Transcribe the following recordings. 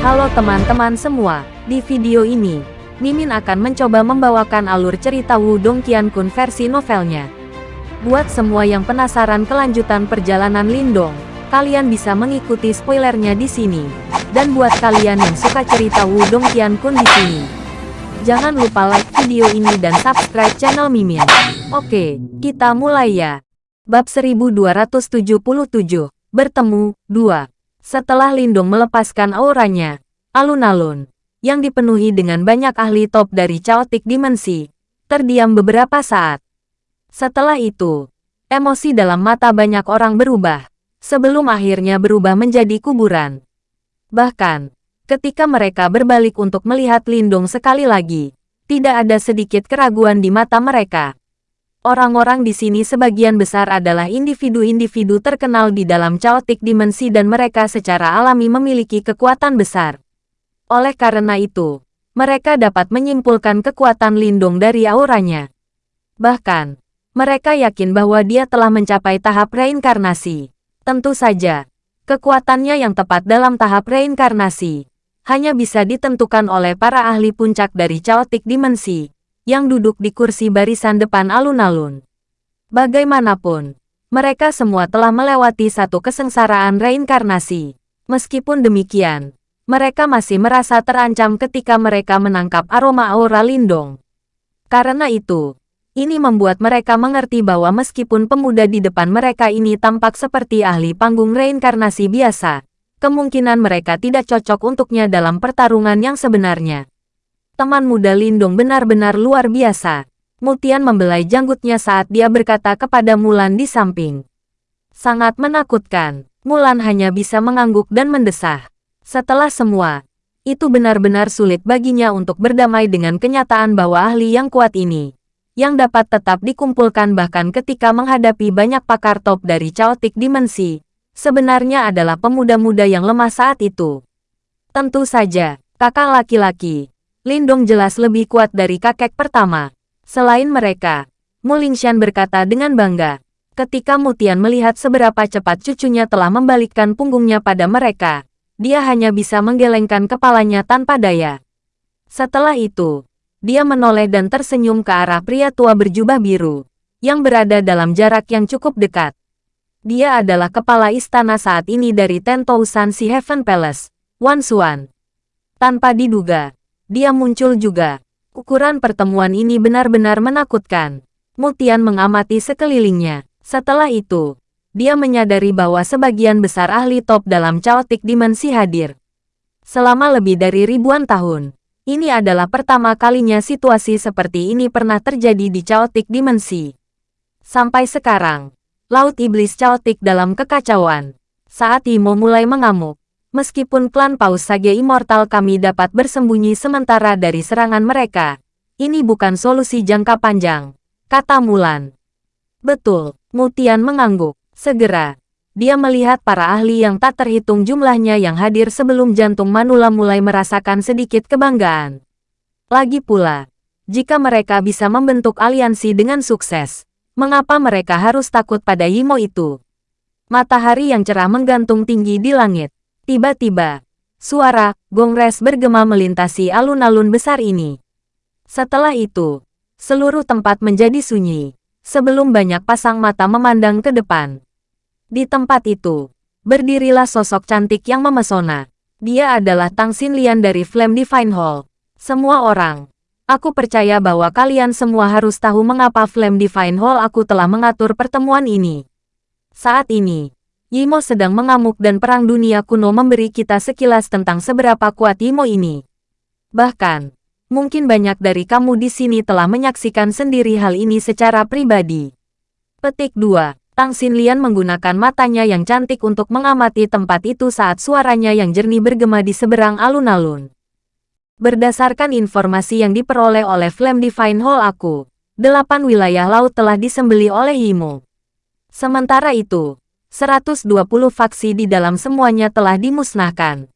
Halo teman-teman semua, di video ini, Mimin akan mencoba membawakan alur cerita Wudong Qiankun versi novelnya. Buat semua yang penasaran kelanjutan perjalanan Lindong, kalian bisa mengikuti spoilernya di sini. Dan buat kalian yang suka cerita Wudong Qiankun di sini, jangan lupa like video ini dan subscribe channel Mimin. Oke, kita mulai ya. Bab 1277, Bertemu, 2. Setelah Lindung melepaskan auranya, alun-alun, yang dipenuhi dengan banyak ahli top dari Chaotic Dimensi, terdiam beberapa saat. Setelah itu, emosi dalam mata banyak orang berubah, sebelum akhirnya berubah menjadi kuburan. Bahkan, ketika mereka berbalik untuk melihat Lindung sekali lagi, tidak ada sedikit keraguan di mata mereka. Orang-orang di sini sebagian besar adalah individu-individu terkenal di dalam chaotic dimensi dan mereka secara alami memiliki kekuatan besar. Oleh karena itu, mereka dapat menyimpulkan kekuatan lindung dari auranya. Bahkan, mereka yakin bahwa dia telah mencapai tahap reinkarnasi. Tentu saja, kekuatannya yang tepat dalam tahap reinkarnasi hanya bisa ditentukan oleh para ahli puncak dari chaotic dimensi yang duduk di kursi barisan depan alun-alun. Bagaimanapun, mereka semua telah melewati satu kesengsaraan reinkarnasi. Meskipun demikian, mereka masih merasa terancam ketika mereka menangkap aroma aura lindung. Karena itu, ini membuat mereka mengerti bahwa meskipun pemuda di depan mereka ini tampak seperti ahli panggung reinkarnasi biasa, kemungkinan mereka tidak cocok untuknya dalam pertarungan yang sebenarnya. Teman muda Lindung benar-benar luar biasa. Mutian membelai janggutnya saat dia berkata kepada Mulan di samping. Sangat menakutkan. Mulan hanya bisa mengangguk dan mendesah. Setelah semua, itu benar-benar sulit baginya untuk berdamai dengan kenyataan bahwa ahli yang kuat ini, yang dapat tetap dikumpulkan bahkan ketika menghadapi banyak pakar top dari chaotic dimensi, sebenarnya adalah pemuda-muda yang lemah saat itu. Tentu saja, kakak laki-laki, Lindong jelas lebih kuat dari kakek pertama. Selain mereka, Mulingshan berkata dengan bangga. Ketika Mutian melihat seberapa cepat cucunya telah membalikkan punggungnya pada mereka, dia hanya bisa menggelengkan kepalanya tanpa daya. Setelah itu, dia menoleh dan tersenyum ke arah pria tua berjubah biru, yang berada dalam jarak yang cukup dekat. Dia adalah kepala istana saat ini dari Tentousan Si Heaven Palace, Wan Xuan. Tanpa diduga, dia muncul juga. Ukuran pertemuan ini benar-benar menakutkan. Mutian mengamati sekelilingnya. Setelah itu, dia menyadari bahwa sebagian besar ahli top dalam chaotic dimensi hadir. Selama lebih dari ribuan tahun, ini adalah pertama kalinya situasi seperti ini pernah terjadi di chaotic dimensi. Sampai sekarang, Laut Iblis Chaotic dalam kekacauan. Saat Imo mulai mengamuk, Meskipun klan Paus Sage Immortal kami dapat bersembunyi sementara dari serangan mereka, ini bukan solusi jangka panjang, kata Mulan. Betul, Mutian mengangguk. Segera, dia melihat para ahli yang tak terhitung jumlahnya yang hadir sebelum jantung Manula mulai merasakan sedikit kebanggaan. Lagi pula, jika mereka bisa membentuk aliansi dengan sukses, mengapa mereka harus takut pada Yimo itu? Matahari yang cerah menggantung tinggi di langit. Tiba-tiba, suara gongres bergema melintasi alun-alun besar ini. Setelah itu, seluruh tempat menjadi sunyi, sebelum banyak pasang mata memandang ke depan. Di tempat itu, berdirilah sosok cantik yang memesona. Dia adalah Tang Xinlian dari Flame Divine Hall. Semua orang, aku percaya bahwa kalian semua harus tahu mengapa Flame Divine Hall aku telah mengatur pertemuan ini. Saat ini, Yimo sedang mengamuk dan perang dunia kuno memberi kita sekilas tentang seberapa kuat Yimo ini. Bahkan, mungkin banyak dari kamu di sini telah menyaksikan sendiri hal ini secara pribadi. Petik 2. Tang Xinlian menggunakan matanya yang cantik untuk mengamati tempat itu saat suaranya yang jernih bergema di seberang alun-alun. Berdasarkan informasi yang diperoleh oleh Flame Divine Hall aku, delapan wilayah laut telah disembeli oleh Yimo. Sementara itu, 120 faksi di dalam semuanya telah dimusnahkan.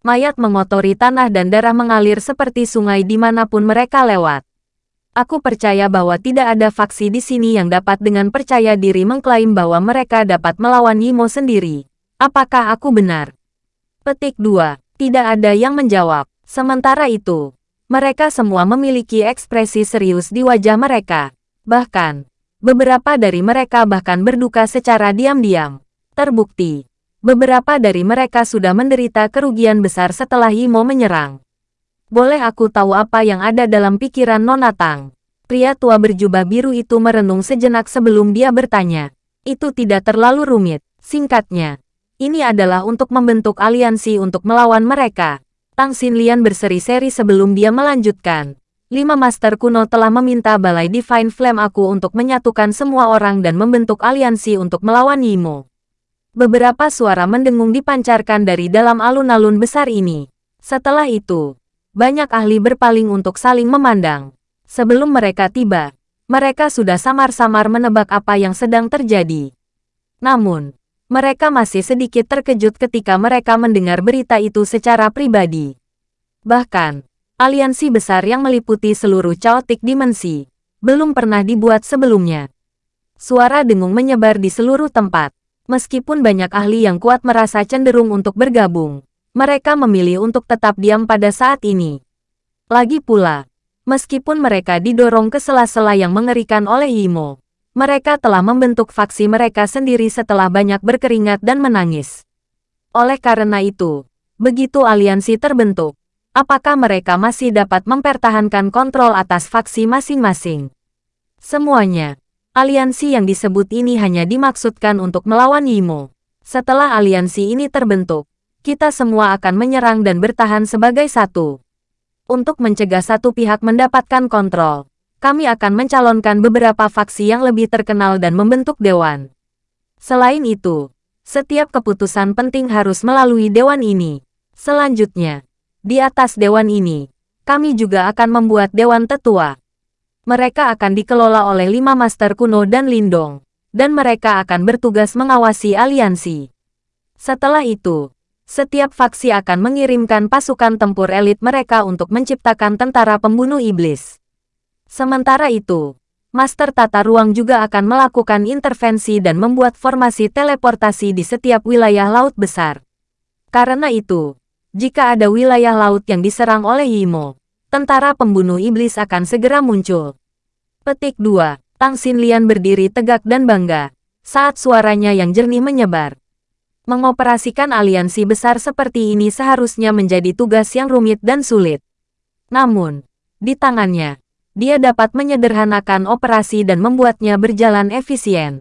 Mayat mengotori tanah dan darah mengalir seperti sungai di mana pun mereka lewat. Aku percaya bahwa tidak ada faksi di sini yang dapat dengan percaya diri mengklaim bahwa mereka dapat melawan Yimo sendiri. Apakah aku benar? Petik 2. Tidak ada yang menjawab. Sementara itu, mereka semua memiliki ekspresi serius di wajah mereka. Bahkan, beberapa dari mereka bahkan berduka secara diam-diam. Terbukti, beberapa dari mereka sudah menderita kerugian besar setelah Imo menyerang. Boleh aku tahu apa yang ada dalam pikiran Nona Tang? Pria tua berjubah biru itu merenung sejenak sebelum dia bertanya. Itu tidak terlalu rumit. Singkatnya, ini adalah untuk membentuk aliansi untuk melawan mereka. Tang Xinlian berseri-seri sebelum dia melanjutkan. Lima master kuno telah meminta Balai Divine Flame aku untuk menyatukan semua orang dan membentuk aliansi untuk melawan Yimo. Beberapa suara mendengung dipancarkan dari dalam alun-alun besar ini. Setelah itu, banyak ahli berpaling untuk saling memandang. Sebelum mereka tiba, mereka sudah samar-samar menebak apa yang sedang terjadi. Namun, mereka masih sedikit terkejut ketika mereka mendengar berita itu secara pribadi. Bahkan, aliansi besar yang meliputi seluruh chaotic dimensi belum pernah dibuat sebelumnya. Suara dengung menyebar di seluruh tempat. Meskipun banyak ahli yang kuat merasa cenderung untuk bergabung, mereka memilih untuk tetap diam pada saat ini. Lagi pula, meskipun mereka didorong ke sela-sela yang mengerikan oleh Imo, mereka telah membentuk faksi mereka sendiri setelah banyak berkeringat dan menangis. Oleh karena itu, begitu aliansi terbentuk, apakah mereka masih dapat mempertahankan kontrol atas faksi masing-masing? Semuanya, aliansi yang disebut ini hanya dimaksudkan untuk melawan Yimo. Setelah aliansi ini terbentuk, kita semua akan menyerang dan bertahan sebagai satu. Untuk mencegah satu pihak mendapatkan kontrol, kami akan mencalonkan beberapa faksi yang lebih terkenal dan membentuk dewan. Selain itu, setiap keputusan penting harus melalui dewan ini. Selanjutnya, di atas dewan ini, kami juga akan membuat dewan tetua. Mereka akan dikelola oleh lima master kuno dan lindong, dan mereka akan bertugas mengawasi aliansi. Setelah itu, setiap faksi akan mengirimkan pasukan tempur elit mereka untuk menciptakan tentara pembunuh iblis. Sementara itu, Master Tata Ruang juga akan melakukan intervensi dan membuat formasi teleportasi di setiap wilayah laut besar. Karena itu, jika ada wilayah laut yang diserang oleh Yimo, tentara pembunuh iblis akan segera muncul. Petik 2. Tang Xinlian berdiri tegak dan bangga, saat suaranya yang jernih menyebar. Mengoperasikan aliansi besar seperti ini seharusnya menjadi tugas yang rumit dan sulit. Namun, di tangannya, dia dapat menyederhanakan operasi dan membuatnya berjalan efisien.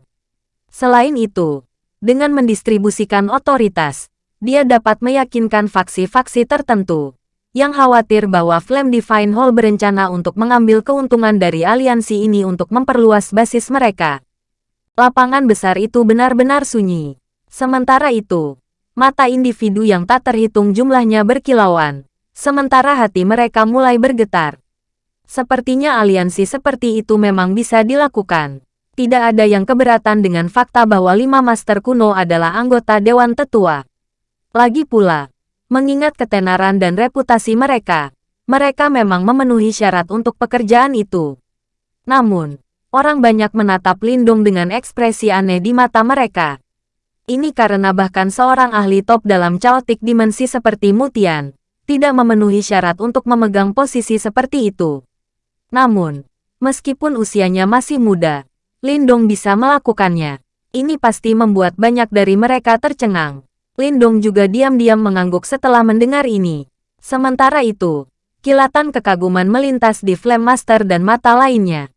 Selain itu, dengan mendistribusikan otoritas, dia dapat meyakinkan faksi-faksi tertentu yang khawatir bahwa Flame Divine Hall berencana untuk mengambil keuntungan dari aliansi ini untuk memperluas basis mereka. Lapangan besar itu benar-benar sunyi. Sementara itu, mata individu yang tak terhitung jumlahnya berkilauan, sementara hati mereka mulai bergetar. Sepertinya aliansi seperti itu memang bisa dilakukan. Tidak ada yang keberatan dengan fakta bahwa lima master kuno adalah anggota Dewan Tetua. Lagi pula, mengingat ketenaran dan reputasi mereka, mereka memang memenuhi syarat untuk pekerjaan itu. Namun, orang banyak menatap Lindung dengan ekspresi aneh di mata mereka. Ini karena bahkan seorang ahli top dalam chaotic dimensi seperti Mutian, tidak memenuhi syarat untuk memegang posisi seperti itu. Namun, meskipun usianya masih muda, Lindong bisa melakukannya. Ini pasti membuat banyak dari mereka tercengang. Lindong juga diam-diam mengangguk setelah mendengar ini. Sementara itu, kilatan kekaguman melintas di Flame Master dan mata lainnya.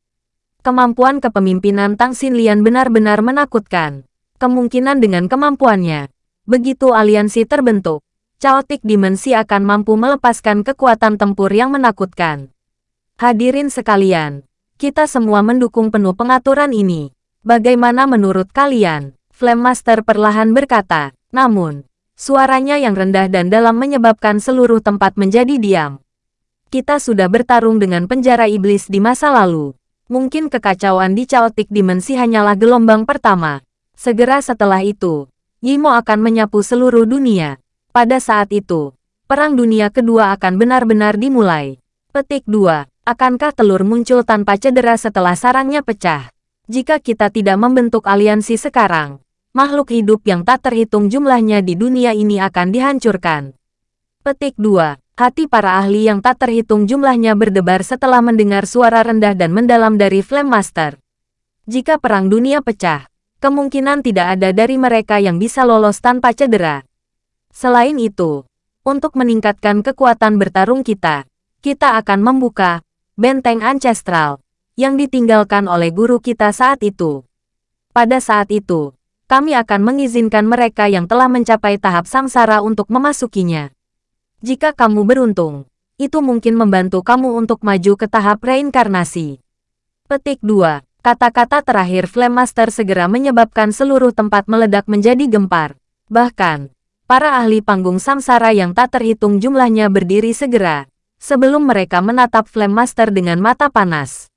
Kemampuan kepemimpinan Tang Xinlian benar-benar menakutkan. Kemungkinan dengan kemampuannya, begitu aliansi terbentuk, Chaotic Dimensi akan mampu melepaskan kekuatan tempur yang menakutkan. Hadirin sekalian, kita semua mendukung penuh pengaturan ini. Bagaimana menurut kalian? Flame Master perlahan berkata, namun, suaranya yang rendah dan dalam menyebabkan seluruh tempat menjadi diam. Kita sudah bertarung dengan penjara iblis di masa lalu. Mungkin kekacauan di Chaotic Dimensi hanyalah gelombang pertama. Segera setelah itu, Yimo akan menyapu seluruh dunia. Pada saat itu, Perang Dunia Kedua akan benar-benar dimulai. Petik 2. Akankah telur muncul tanpa cedera setelah sarangnya pecah? Jika kita tidak membentuk aliansi sekarang, makhluk hidup yang tak terhitung jumlahnya di dunia ini akan dihancurkan. Petik 2. Hati para ahli yang tak terhitung jumlahnya berdebar setelah mendengar suara rendah dan mendalam dari Flame Master. Jika perang dunia pecah, kemungkinan tidak ada dari mereka yang bisa lolos tanpa cedera. Selain itu, untuk meningkatkan kekuatan bertarung kita, kita akan membuka benteng ancestral yang ditinggalkan oleh guru kita saat itu. Pada saat itu, kami akan mengizinkan mereka yang telah mencapai tahap samsara untuk memasukinya. Jika kamu beruntung, itu mungkin membantu kamu untuk maju ke tahap reinkarnasi. Petik 2. Kata-kata terakhir Flame Master segera menyebabkan seluruh tempat meledak menjadi gempar. Bahkan, para ahli panggung samsara yang tak terhitung jumlahnya berdiri segera, sebelum mereka menatap Flame Master dengan mata panas.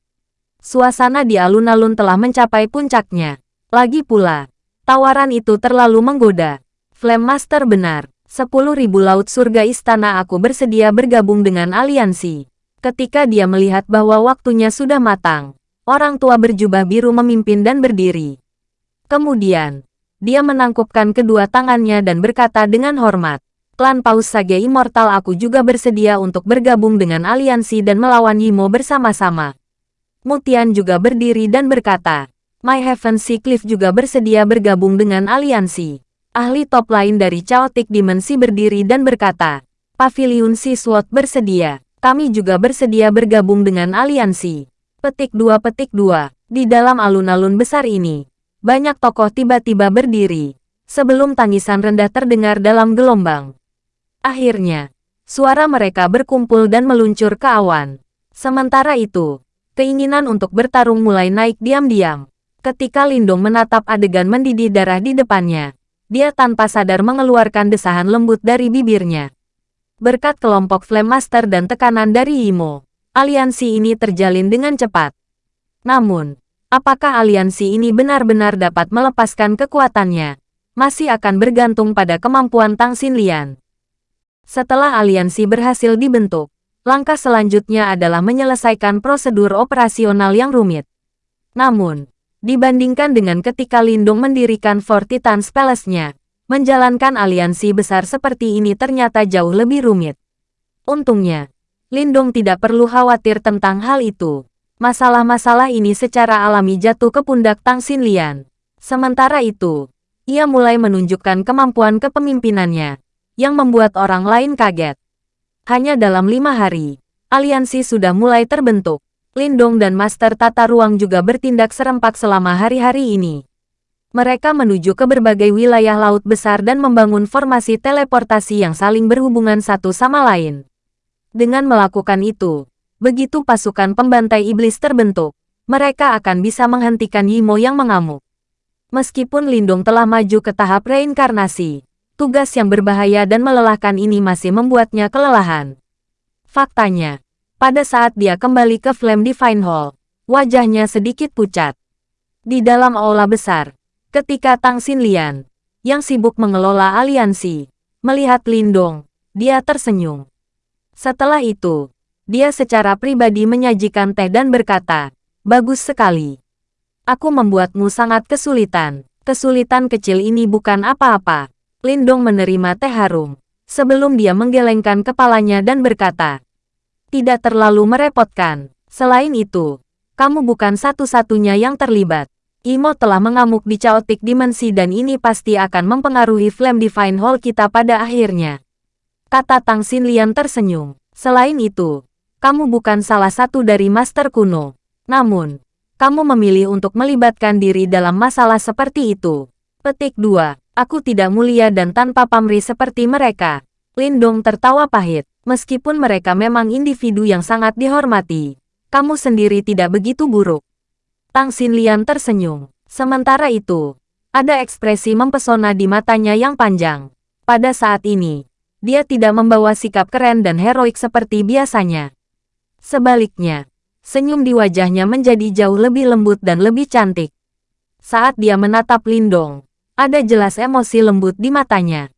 Suasana di alun-alun telah mencapai puncaknya. Lagi pula, tawaran itu terlalu menggoda. Flame Master benar. Sepuluh ribu laut surga istana aku bersedia bergabung dengan aliansi. Ketika dia melihat bahwa waktunya sudah matang, orang tua berjubah biru memimpin dan berdiri. Kemudian, dia menangkupkan kedua tangannya dan berkata dengan hormat, Klan Paus Sage Immortal aku juga bersedia untuk bergabung dengan aliansi dan melawan Yimo bersama-sama. Mutian juga berdiri dan berkata, My Heaven Cliff juga bersedia bergabung dengan aliansi. Ahli top lain dari Chaotic Dimensi berdiri dan berkata, Pavilion Sea Sword bersedia. Kami juga bersedia bergabung dengan aliansi. Petik 2 Petik 2. Di dalam alun-alun besar ini, banyak tokoh tiba-tiba berdiri. Sebelum tangisan rendah terdengar dalam gelombang. Akhirnya, suara mereka berkumpul dan meluncur ke awan. Sementara itu, keinginan untuk bertarung mulai naik diam-diam. Ketika Lindung menatap adegan mendidih darah di depannya, dia tanpa sadar mengeluarkan desahan lembut dari bibirnya. Berkat kelompok Flame Master dan tekanan dari Imo, aliansi ini terjalin dengan cepat. Namun, apakah aliansi ini benar-benar dapat melepaskan kekuatannya, masih akan bergantung pada kemampuan Tang Xinlian. Setelah aliansi berhasil dibentuk, langkah selanjutnya adalah menyelesaikan prosedur operasional yang rumit. Namun, Dibandingkan dengan ketika Lindung mendirikan Fortitans Palace-nya, menjalankan aliansi besar seperti ini ternyata jauh lebih rumit. Untungnya, Lindung tidak perlu khawatir tentang hal itu. Masalah-masalah ini secara alami jatuh ke pundak Tang Xinlian. Sementara itu, ia mulai menunjukkan kemampuan kepemimpinannya, yang membuat orang lain kaget. Hanya dalam lima hari, aliansi sudah mulai terbentuk. Lindong dan Master Tata Ruang juga bertindak serempak selama hari-hari ini. Mereka menuju ke berbagai wilayah laut besar dan membangun formasi teleportasi yang saling berhubungan satu sama lain. Dengan melakukan itu, begitu pasukan pembantai iblis terbentuk, mereka akan bisa menghentikan Yimo yang mengamuk. Meskipun Lindung telah maju ke tahap reinkarnasi, tugas yang berbahaya dan melelahkan ini masih membuatnya kelelahan. Faktanya, pada saat dia kembali ke Flame Divine Hall, wajahnya sedikit pucat. Di dalam aula besar, ketika Tang Xinlian, yang sibuk mengelola aliansi, melihat Lindong, dia tersenyum. Setelah itu, dia secara pribadi menyajikan teh dan berkata, Bagus sekali. Aku membuatmu sangat kesulitan. Kesulitan kecil ini bukan apa-apa. Lindong menerima teh harum. Sebelum dia menggelengkan kepalanya dan berkata, tidak terlalu merepotkan. Selain itu, kamu bukan satu-satunya yang terlibat. Imo telah mengamuk di Chaotic Dimensi dan ini pasti akan mempengaruhi Flame Divine Hall kita pada akhirnya. Kata Tang Xinlian tersenyum. Selain itu, kamu bukan salah satu dari Master kuno. Namun, kamu memilih untuk melibatkan diri dalam masalah seperti itu. Petik 2. Aku tidak mulia dan tanpa pamrih seperti mereka. Lindong tertawa pahit. Meskipun mereka memang individu yang sangat dihormati, kamu sendiri tidak begitu buruk. Tang Xinlian tersenyum. Sementara itu, ada ekspresi mempesona di matanya yang panjang. Pada saat ini, dia tidak membawa sikap keren dan heroik seperti biasanya. Sebaliknya, senyum di wajahnya menjadi jauh lebih lembut dan lebih cantik. Saat dia menatap Lindong, ada jelas emosi lembut di matanya.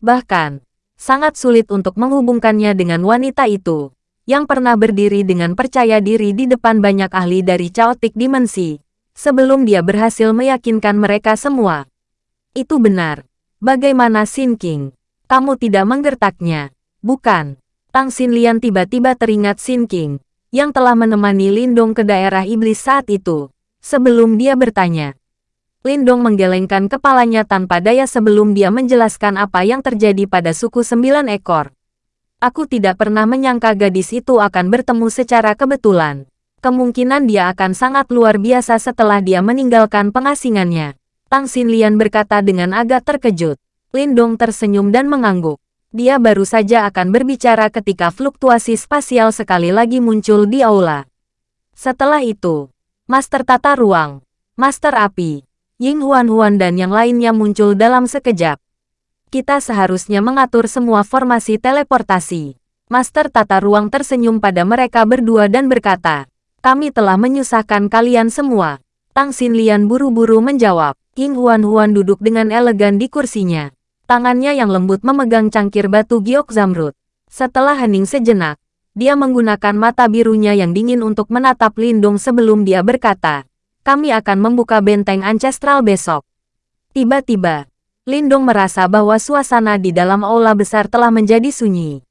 Bahkan, sangat sulit untuk menghubungkannya dengan wanita itu, yang pernah berdiri dengan percaya diri di depan banyak ahli dari Chaotic Dimensi, sebelum dia berhasil meyakinkan mereka semua. Itu benar. Bagaimana Sin King? Kamu tidak menggertaknya. Bukan. Tang Xinlian tiba-tiba teringat Xin King, yang telah menemani Lindong ke daerah iblis saat itu. Sebelum dia bertanya, Lindong menggelengkan kepalanya tanpa daya sebelum dia menjelaskan apa yang terjadi pada suku sembilan ekor. Aku tidak pernah menyangka gadis itu akan bertemu secara kebetulan. Kemungkinan dia akan sangat luar biasa setelah dia meninggalkan pengasingannya. Tang Xinlian berkata dengan agak terkejut. Lindong tersenyum dan mengangguk. Dia baru saja akan berbicara ketika fluktuasi spasial sekali lagi muncul di aula. Setelah itu, Master Tata Ruang, Master Api, Ying Huan-Huan dan yang lainnya muncul dalam sekejap. Kita seharusnya mengatur semua formasi teleportasi. Master tata ruang tersenyum pada mereka berdua dan berkata, kami telah menyusahkan kalian semua. Tang Xinlian buru-buru menjawab. Ying Huan-Huan duduk dengan elegan di kursinya. Tangannya yang lembut memegang cangkir batu giok zamrud. Setelah hening sejenak, dia menggunakan mata birunya yang dingin untuk menatap Lindung sebelum dia berkata, kami akan membuka benteng ancestral besok. Tiba-tiba, Lindong merasa bahwa suasana di dalam aula besar telah menjadi sunyi.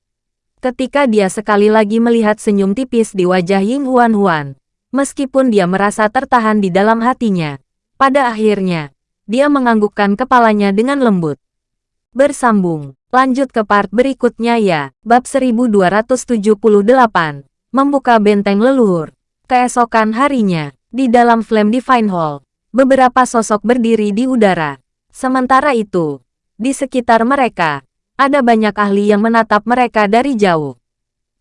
Ketika dia sekali lagi melihat senyum tipis di wajah Ying Huan Huan, meskipun dia merasa tertahan di dalam hatinya, pada akhirnya, dia menganggukkan kepalanya dengan lembut. Bersambung, lanjut ke part berikutnya ya, bab 1278, membuka benteng leluhur. Keesokan harinya, di dalam Flame Divine Hall, beberapa sosok berdiri di udara. Sementara itu, di sekitar mereka, ada banyak ahli yang menatap mereka dari jauh.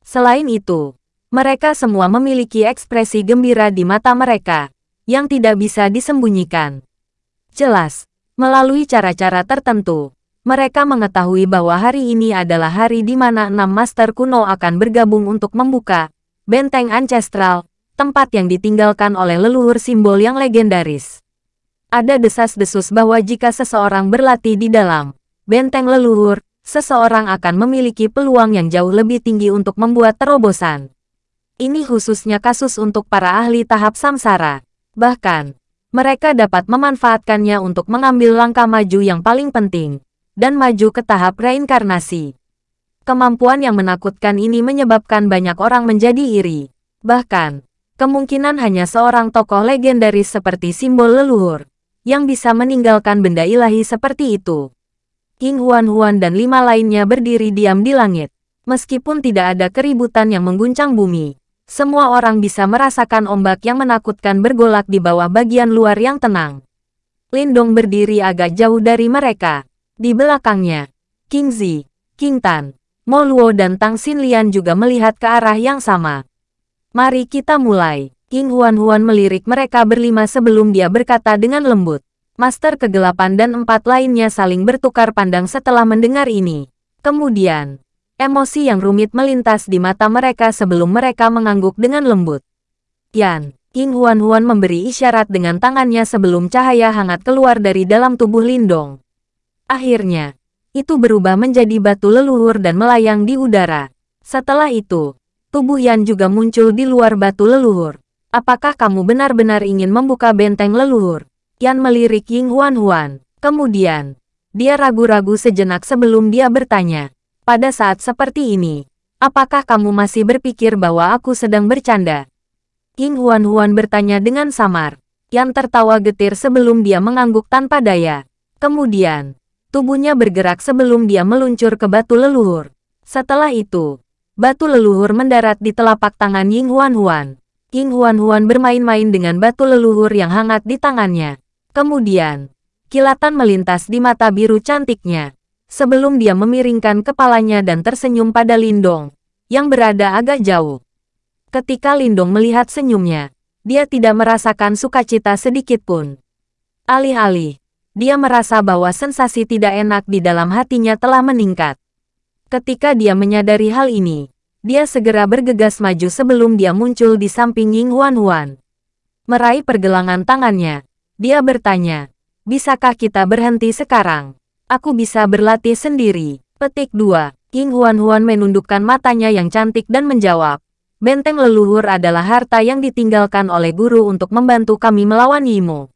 Selain itu, mereka semua memiliki ekspresi gembira di mata mereka, yang tidak bisa disembunyikan. Jelas, melalui cara-cara tertentu, mereka mengetahui bahwa hari ini adalah hari di mana enam master kuno akan bergabung untuk membuka benteng ancestral tempat yang ditinggalkan oleh leluhur simbol yang legendaris. Ada desas-desus bahwa jika seseorang berlatih di dalam benteng leluhur, seseorang akan memiliki peluang yang jauh lebih tinggi untuk membuat terobosan. Ini khususnya kasus untuk para ahli tahap samsara. Bahkan, mereka dapat memanfaatkannya untuk mengambil langkah maju yang paling penting, dan maju ke tahap reinkarnasi. Kemampuan yang menakutkan ini menyebabkan banyak orang menjadi iri. Bahkan, Kemungkinan hanya seorang tokoh legendaris seperti simbol leluhur, yang bisa meninggalkan benda ilahi seperti itu. King Huan-Huan dan lima lainnya berdiri diam di langit. Meskipun tidak ada keributan yang mengguncang bumi, semua orang bisa merasakan ombak yang menakutkan bergolak di bawah bagian luar yang tenang. Lindong berdiri agak jauh dari mereka. Di belakangnya, King Zi, King Tan, Mo Luo dan Tang Xinlian juga melihat ke arah yang sama. Mari kita mulai. King Huan-Huan melirik mereka berlima sebelum dia berkata dengan lembut. Master kegelapan dan empat lainnya saling bertukar pandang setelah mendengar ini. Kemudian, emosi yang rumit melintas di mata mereka sebelum mereka mengangguk dengan lembut. Yan, King Huan-Huan memberi isyarat dengan tangannya sebelum cahaya hangat keluar dari dalam tubuh Lindong. Akhirnya, itu berubah menjadi batu leluhur dan melayang di udara. Setelah itu, tubuh Yan juga muncul di luar batu leluhur. Apakah kamu benar-benar ingin membuka benteng leluhur? Yan melirik Ying Huan Huan. Kemudian, dia ragu-ragu sejenak sebelum dia bertanya. Pada saat seperti ini, apakah kamu masih berpikir bahwa aku sedang bercanda? Ying Huan Huan bertanya dengan samar. Yan tertawa getir sebelum dia mengangguk tanpa daya. Kemudian, tubuhnya bergerak sebelum dia meluncur ke batu leluhur. Setelah itu, Batu leluhur mendarat di telapak tangan Ying Huan Huan. Ying Huan Huan bermain-main dengan batu leluhur yang hangat di tangannya. Kemudian, kilatan melintas di mata biru cantiknya. Sebelum dia memiringkan kepalanya dan tersenyum pada Lindong, yang berada agak jauh. Ketika Lindong melihat senyumnya, dia tidak merasakan sukacita sedikit pun. Alih-alih, dia merasa bahwa sensasi tidak enak di dalam hatinya telah meningkat. Ketika dia menyadari hal ini, dia segera bergegas maju sebelum dia muncul di samping Ying Huan Huan. Meraih pergelangan tangannya, dia bertanya, Bisakah kita berhenti sekarang? Aku bisa berlatih sendiri. Petik 2. Ying Huan Huan menundukkan matanya yang cantik dan menjawab, Benteng leluhur adalah harta yang ditinggalkan oleh guru untuk membantu kami melawan Yimo.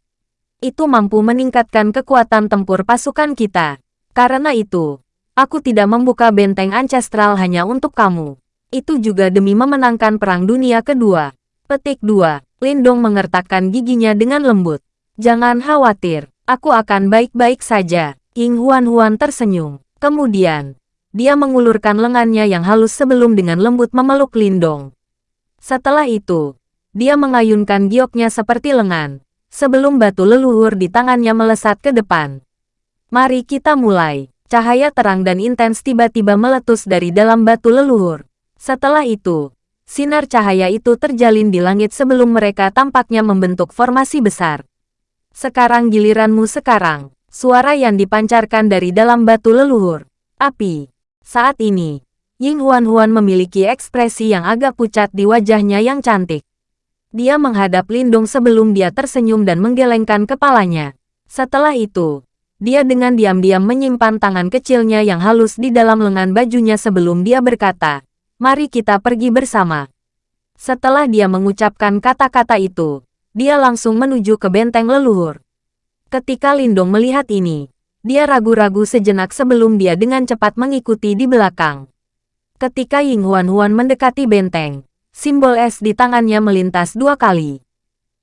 Itu mampu meningkatkan kekuatan tempur pasukan kita. Karena itu, Aku tidak membuka benteng ancestral hanya untuk kamu. Itu juga demi memenangkan Perang Dunia Kedua. Petik 2. Lindong mengertakkan giginya dengan lembut. Jangan khawatir, aku akan baik-baik saja. Ying Huan-Huan tersenyum. Kemudian, dia mengulurkan lengannya yang halus sebelum dengan lembut memeluk Lindong. Setelah itu, dia mengayunkan gioknya seperti lengan, sebelum batu leluhur di tangannya melesat ke depan. Mari kita mulai. Cahaya terang dan intens tiba-tiba meletus dari dalam batu leluhur. Setelah itu, Sinar cahaya itu terjalin di langit sebelum mereka tampaknya membentuk formasi besar. Sekarang giliranmu sekarang. Suara yang dipancarkan dari dalam batu leluhur. Api. Saat ini, Ying Huan-Huan memiliki ekspresi yang agak pucat di wajahnya yang cantik. Dia menghadap Lindung sebelum dia tersenyum dan menggelengkan kepalanya. Setelah itu, dia dengan diam-diam menyimpan tangan kecilnya yang halus di dalam lengan bajunya sebelum dia berkata, Mari kita pergi bersama. Setelah dia mengucapkan kata-kata itu, dia langsung menuju ke benteng leluhur. Ketika Lindong melihat ini, dia ragu-ragu sejenak sebelum dia dengan cepat mengikuti di belakang. Ketika Ying Huan-Huan mendekati benteng, simbol es di tangannya melintas dua kali.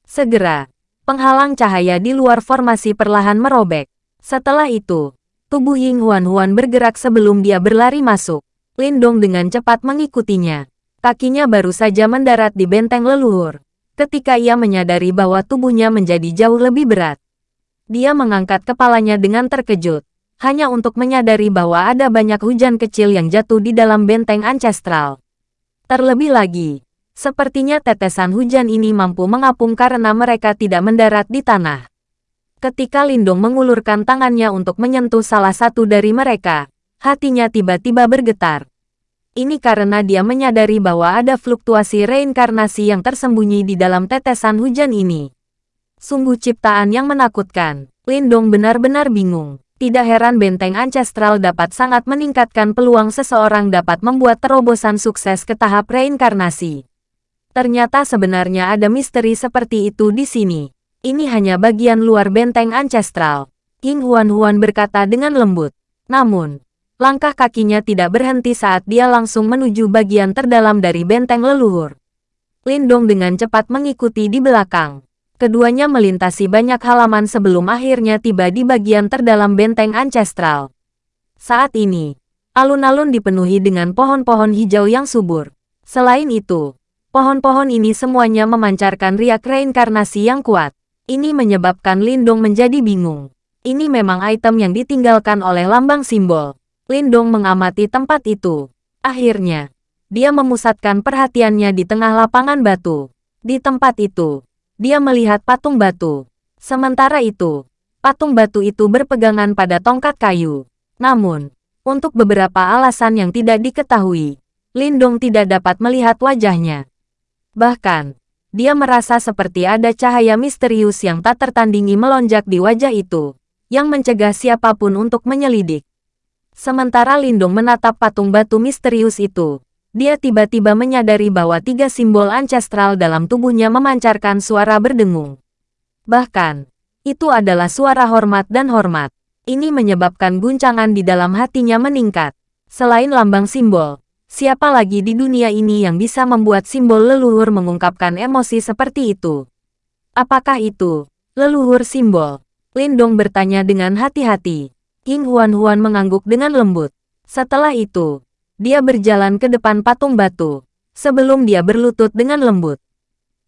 Segera, penghalang cahaya di luar formasi perlahan merobek. Setelah itu, tubuh Ying Huan-Huan bergerak sebelum dia berlari masuk. Lindong dengan cepat mengikutinya. Kakinya baru saja mendarat di benteng leluhur. Ketika ia menyadari bahwa tubuhnya menjadi jauh lebih berat. Dia mengangkat kepalanya dengan terkejut. Hanya untuk menyadari bahwa ada banyak hujan kecil yang jatuh di dalam benteng ancestral. Terlebih lagi, sepertinya tetesan hujan ini mampu mengapung karena mereka tidak mendarat di tanah. Ketika Lindong mengulurkan tangannya untuk menyentuh salah satu dari mereka, hatinya tiba-tiba bergetar. Ini karena dia menyadari bahwa ada fluktuasi reinkarnasi yang tersembunyi di dalam tetesan hujan ini. Sungguh ciptaan yang menakutkan. Lindong benar-benar bingung. Tidak heran benteng ancestral dapat sangat meningkatkan peluang seseorang dapat membuat terobosan sukses ke tahap reinkarnasi. Ternyata sebenarnya ada misteri seperti itu di sini. Ini hanya bagian luar benteng ancestral. King Huan-Huan berkata dengan lembut. Namun, Langkah kakinya tidak berhenti saat dia langsung menuju bagian terdalam dari benteng leluhur. Lindong dengan cepat mengikuti di belakang. Keduanya melintasi banyak halaman sebelum akhirnya tiba di bagian terdalam benteng ancestral. Saat ini, alun-alun dipenuhi dengan pohon-pohon hijau yang subur. Selain itu, pohon-pohon ini semuanya memancarkan riak reinkarnasi yang kuat. Ini menyebabkan Lindong menjadi bingung. Ini memang item yang ditinggalkan oleh lambang simbol. Lindong mengamati tempat itu. Akhirnya, dia memusatkan perhatiannya di tengah lapangan batu. Di tempat itu, dia melihat patung batu. Sementara itu, patung batu itu berpegangan pada tongkat kayu. Namun, untuk beberapa alasan yang tidak diketahui, Lindong tidak dapat melihat wajahnya. Bahkan, dia merasa seperti ada cahaya misterius yang tak tertandingi melonjak di wajah itu, yang mencegah siapa pun untuk menyelidik. Sementara Lindung menatap patung batu misterius itu, dia tiba-tiba menyadari bahwa tiga simbol ancestral dalam tubuhnya memancarkan suara berdengung. Bahkan, itu adalah suara hormat dan hormat. Ini menyebabkan guncangan di dalam hatinya meningkat. Selain lambang simbol, siapa lagi di dunia ini yang bisa membuat simbol leluhur mengungkapkan emosi seperti itu? Apakah itu leluhur simbol? Lindong bertanya dengan hati-hati. King Huan-Huan mengangguk dengan lembut. Setelah itu, dia berjalan ke depan patung batu, sebelum dia berlutut dengan lembut.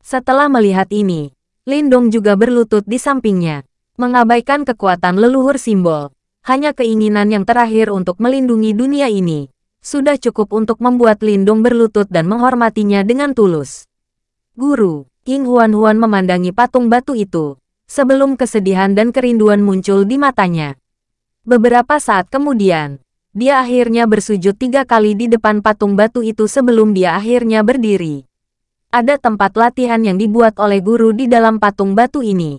Setelah melihat ini, Lindong juga berlutut di sampingnya, mengabaikan kekuatan leluhur simbol. Hanya keinginan yang terakhir untuk melindungi dunia ini, sudah cukup untuk membuat Lindong berlutut dan menghormatinya dengan tulus. Guru, King Huan-Huan memandangi patung batu itu, sebelum kesedihan dan kerinduan muncul di matanya. Beberapa saat kemudian, dia akhirnya bersujud tiga kali di depan patung batu itu sebelum dia akhirnya berdiri. Ada tempat latihan yang dibuat oleh guru di dalam patung batu ini.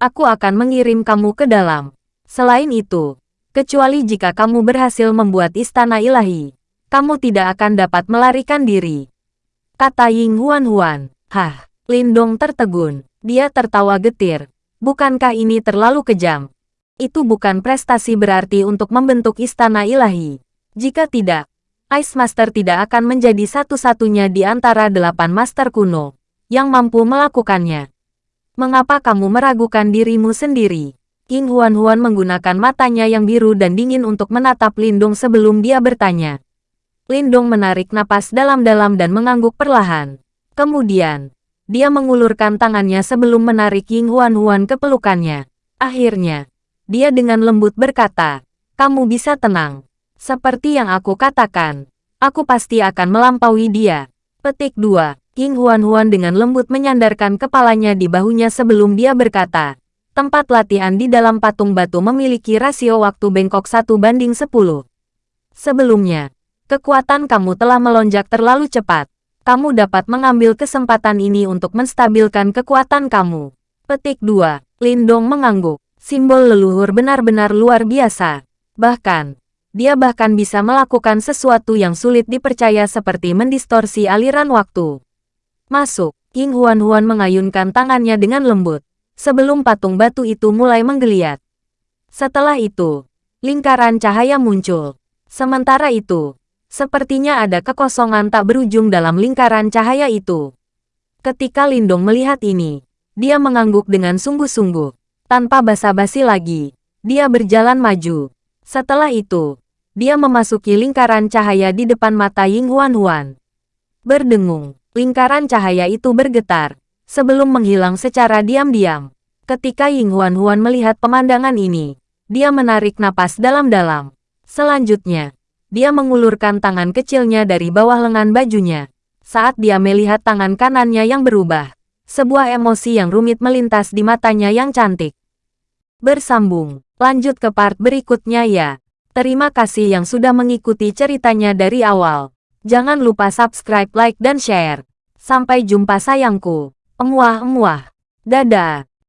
Aku akan mengirim kamu ke dalam. Selain itu, kecuali jika kamu berhasil membuat istana ilahi, kamu tidak akan dapat melarikan diri. Kata Ying Huan Huan. Hah, Lindong tertegun. Dia tertawa getir. Bukankah ini terlalu kejam? Itu bukan prestasi berarti untuk membentuk istana ilahi. Jika tidak, Ice Master tidak akan menjadi satu-satunya di antara delapan master kuno yang mampu melakukannya. Mengapa kamu meragukan dirimu sendiri? King Huan-Huan menggunakan matanya yang biru dan dingin untuk menatap Lindung sebelum dia bertanya. Lindung menarik napas dalam-dalam dan mengangguk perlahan. Kemudian, dia mengulurkan tangannya sebelum menarik King Huan-Huan ke pelukannya. Akhirnya, dia dengan lembut berkata, kamu bisa tenang. Seperti yang aku katakan, aku pasti akan melampaui dia. Petik 2. King Huan-Huan dengan lembut menyandarkan kepalanya di bahunya sebelum dia berkata, tempat latihan di dalam patung batu memiliki rasio waktu bengkok satu banding 10. Sebelumnya, kekuatan kamu telah melonjak terlalu cepat. Kamu dapat mengambil kesempatan ini untuk menstabilkan kekuatan kamu. Petik 2. Lindong mengangguk simbol leluhur benar-benar luar biasa. Bahkan, dia bahkan bisa melakukan sesuatu yang sulit dipercaya seperti mendistorsi aliran waktu. Masuk, King Huan-Huan mengayunkan tangannya dengan lembut, sebelum patung batu itu mulai menggeliat. Setelah itu, lingkaran cahaya muncul. Sementara itu, sepertinya ada kekosongan tak berujung dalam lingkaran cahaya itu. Ketika Lindong melihat ini, dia mengangguk dengan sungguh-sungguh. Tanpa basa-basi lagi, dia berjalan maju. Setelah itu, dia memasuki lingkaran cahaya di depan mata Ying Huan-Huan. Berdengung, lingkaran cahaya itu bergetar, sebelum menghilang secara diam-diam. Ketika Ying Huan-Huan melihat pemandangan ini, dia menarik napas dalam-dalam. Selanjutnya, dia mengulurkan tangan kecilnya dari bawah lengan bajunya. Saat dia melihat tangan kanannya yang berubah, sebuah emosi yang rumit melintas di matanya yang cantik. Bersambung, lanjut ke part berikutnya ya. Terima kasih yang sudah mengikuti ceritanya dari awal. Jangan lupa subscribe, like, dan share. Sampai jumpa sayangku. Emuah-emuah. Dadah.